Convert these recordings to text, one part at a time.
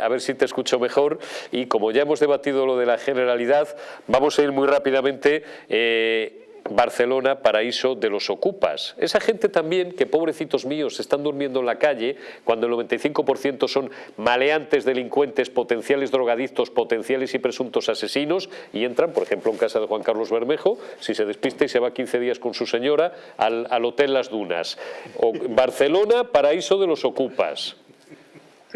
A ver si te escucho mejor y como ya hemos debatido lo de la generalidad, vamos a ir muy rápidamente... Eh, Barcelona, paraíso de los ocupas. Esa gente también, que pobrecitos míos, están durmiendo en la calle, cuando el 95% son maleantes, delincuentes, potenciales drogadictos, potenciales y presuntos asesinos, y entran, por ejemplo, en casa de Juan Carlos Bermejo, si se despista y se va 15 días con su señora, al, al Hotel Las Dunas. O, Barcelona, paraíso de los ocupas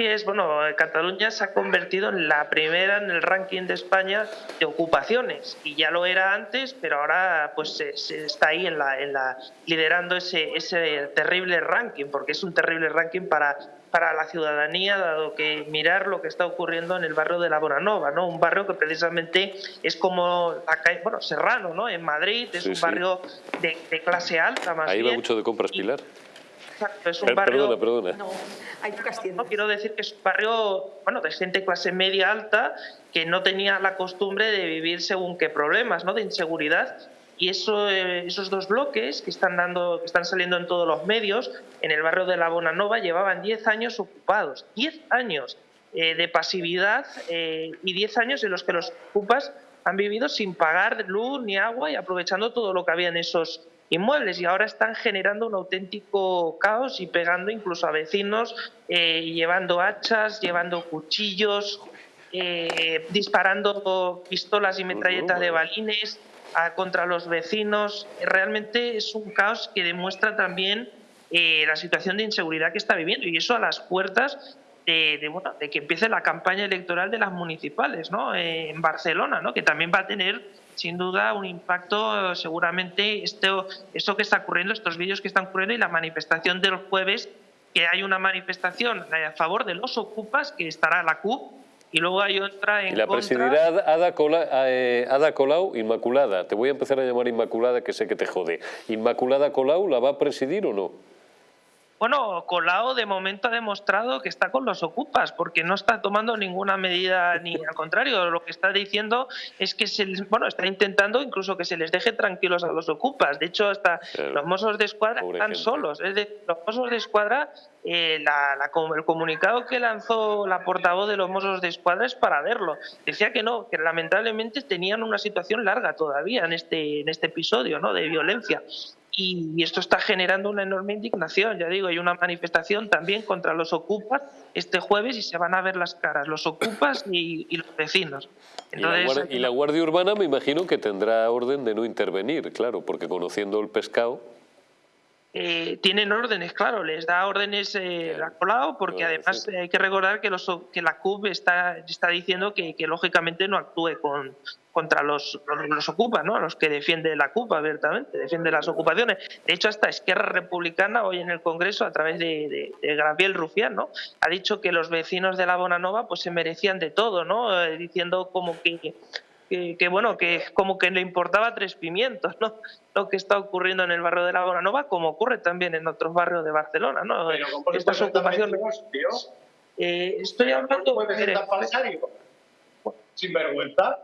es, bueno, Cataluña se ha convertido en la primera en el ranking de España de ocupaciones y ya lo era antes, pero ahora pues se, está ahí en la, en la liderando ese, ese terrible ranking, porque es un terrible ranking para para la ciudadanía, dado que mirar lo que está ocurriendo en el barrio de la Bonanova, ¿no? Un barrio que precisamente es como calle, bueno, Serrano, ¿no? En Madrid, es un barrio de, clase alta más Ahí va mucho de compras, Pilar. Exacto, es un barrio... Perdona, perdona. No, hay no, quiero decir que es un barrio bueno, de gente clase media alta que no tenía la costumbre de vivir según qué problemas, ¿no? de inseguridad. Y eso, eh, esos dos bloques que están, dando, que están saliendo en todos los medios, en el barrio de la Bonanova, llevaban 10 años ocupados. 10 años eh, de pasividad eh, y 10 años en los que los ocupas han vivido sin pagar luz ni agua y aprovechando todo lo que había en esos inmuebles y ahora están generando un auténtico caos y pegando incluso a vecinos, eh, llevando hachas, llevando cuchillos, eh, disparando pistolas y metralletas de balines contra los vecinos. Realmente es un caos que demuestra también eh, la situación de inseguridad que está viviendo y eso a las puertas de, de, que empiece la campaña electoral de las municipales ¿no? en Barcelona, ¿no? que también va a tener sin duda un impacto seguramente esto, esto que está ocurriendo, estos vídeos que están ocurriendo y la manifestación del jueves, que hay una manifestación a favor de los ocupas, que estará la CUP, y luego hay otra en y la presidirá Ada, eh, Ada Colau Inmaculada. Te voy a empezar a llamar Inmaculada, que sé que te jode. ¿Inmaculada Colau la va a presidir o no? Bueno, Colau de momento ha demostrado que está con los ocupas, porque no está tomando ninguna medida, ni al contrario, lo que está diciendo es que se bueno, está intentando incluso que se les deje tranquilos a los ocupas. De hecho, hasta los mozos de escuadra están solos. Es decir, los mozos de escuadra, eh, el comunicado que lanzó la portavoz de los mozos de escuadra es para verlo. Decía que no, que lamentablemente tenían una situación larga todavía en este, en este episodio ¿no? de violencia y, esto está generando una enorme indignación. Ya digo, hay una manifestación también contra los ocupas este jueves y se van a ver las caras, los ocupas y, los vecinos. y, la guardia, Urbana me imagino que tendrá orden de no intervenir, claro, porque conociendo el pescado... Eh, tienen órdenes, claro, les da órdenes eh, la Colau, porque además hay que recordar que, los, que la CUP está, está diciendo que, que lógicamente no actúe con, contra los, los, ocupas, ¿no? los que defiende la CUP abiertamente, defiende las ocupaciones. De hecho, hasta Esquerra Republicana hoy en el Congreso, a través de, de, Gabriel Rufián, ¿no? ha dicho que los vecinos de la Bonanova pues, se merecían de todo, ¿no? Eh, diciendo como que, que, bueno, que como que le importaba tres pimientos, ¿no? Lo que está ocurriendo en el barrio de la Bonanova, como ocurre también en otros barrios de Barcelona, ¿no? Estas ocupaciones. Eh, estoy hablando. Sin vergüenza.